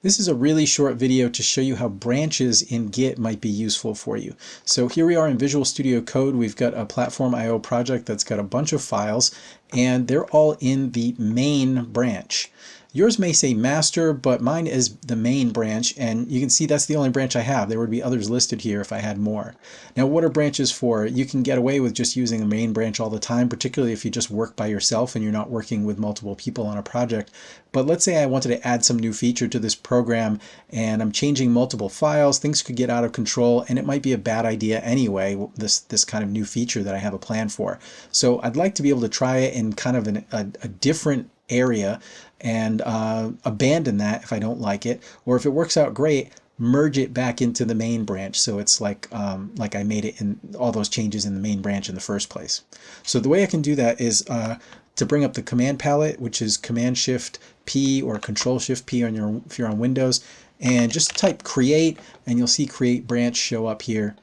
This is a really short video to show you how branches in Git might be useful for you. So here we are in Visual Studio Code. We've got a Platform IO project that's got a bunch of files and they're all in the main branch. Yours may say master, but mine is the main branch, and you can see that's the only branch I have. There would be others listed here if I had more. Now, what are branches for? You can get away with just using the main branch all the time, particularly if you just work by yourself and you're not working with multiple people on a project. But let's say I wanted to add some new feature to this program and I'm changing multiple files, things could get out of control, and it might be a bad idea anyway, this, this kind of new feature that I have a plan for. So I'd like to be able to try it in kind of an, a, a different area and uh, abandon that if I don't like it. Or if it works out great, merge it back into the main branch so it's like um, like I made it in all those changes in the main branch in the first place. So the way I can do that is uh, to bring up the command palette which is command shift P or control shift P on your if you're on Windows and just type create and you'll see create branch show up here.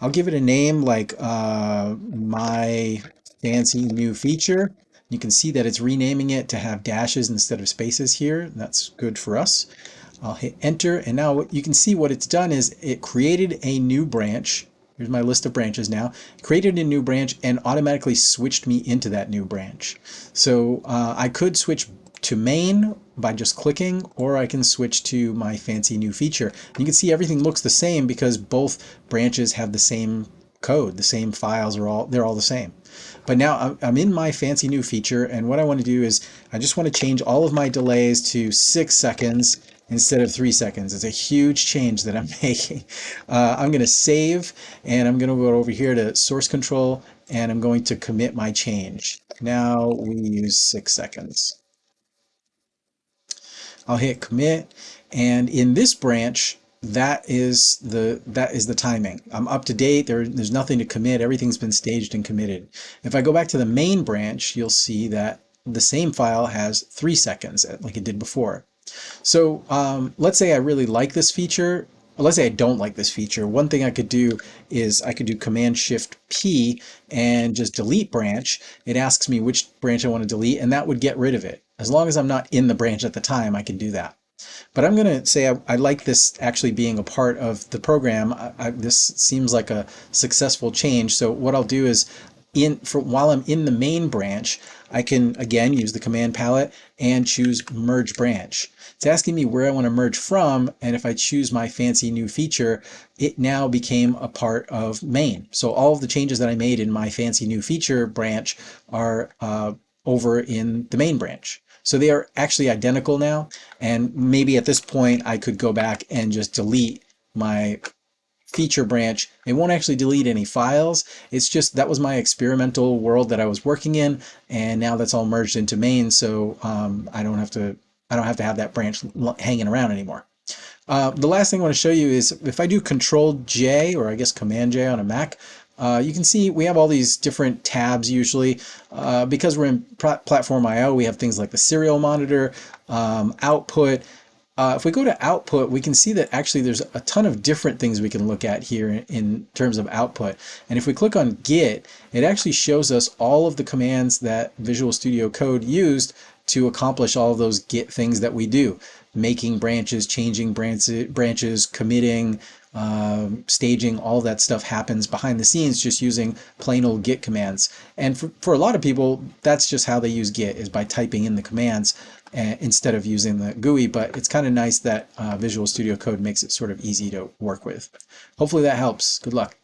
I'll give it a name like uh, my fancy new feature you can see that it's renaming it to have dashes instead of spaces here. That's good for us. I'll hit enter and now you can see what it's done is it created a new branch. Here's my list of branches now. Created a new branch and automatically switched me into that new branch. So uh, I could switch to main by just clicking or I can switch to my fancy new feature. You can see everything looks the same because both branches have the same code. The same files are all, they're all the same. But now I'm in my fancy new feature and what I want to do is I just want to change all of my delays to six seconds instead of three seconds. It's a huge change that I'm making. Uh, I'm going to save and I'm going to go over here to source control and I'm going to commit my change. Now we use six seconds. I'll hit commit and in this branch that is the that is the timing. I'm up to date. There, there's nothing to commit. Everything's been staged and committed. If I go back to the main branch, you'll see that the same file has three seconds, uh, like it did before. So um, let's say I really like this feature. Let's say I don't like this feature. One thing I could do is I could do Command Shift P and just delete branch. It asks me which branch I want to delete, and that would get rid of it. As long as I'm not in the branch at the time, I can do that. But I'm going to say I, I, like this actually being a part of the program. I, I, this seems like a successful change. So what I'll do is in for while I'm in the main branch, I can again use the command palette and choose merge branch. It's asking me where I want to merge from, and if I choose my fancy new feature, it now became a part of main. So all of the changes that I made in my fancy new feature branch are uh, over in the main branch. So they are actually identical now. And maybe at this point I could go back and just delete my feature branch. It won't actually delete any files. It's just that was my experimental world that I was working in. And now that's all merged into main. So um, I don't have to I don't have to have that branch hanging around anymore. Uh, the last thing I want to show you is if I do Control J or I guess Command J on a Mac, uh, you can see we have all these different tabs usually. Uh, because we're in Platform I.O., we have things like the serial monitor, um, output. Uh, if we go to output, we can see that actually there's a ton of different things we can look at here in, in terms of output. And if we click on Git, it actually shows us all of the commands that Visual Studio Code used to accomplish all of those Git things that we do. Making branches, changing branches, branches committing, um, staging, all that stuff happens behind the scenes just using plain old git commands. And for, for a lot of people, that's just how they use git is by typing in the commands uh, instead of using the GUI, but it's kind of nice that uh, Visual Studio Code makes it sort of easy to work with. Hopefully that helps. Good luck.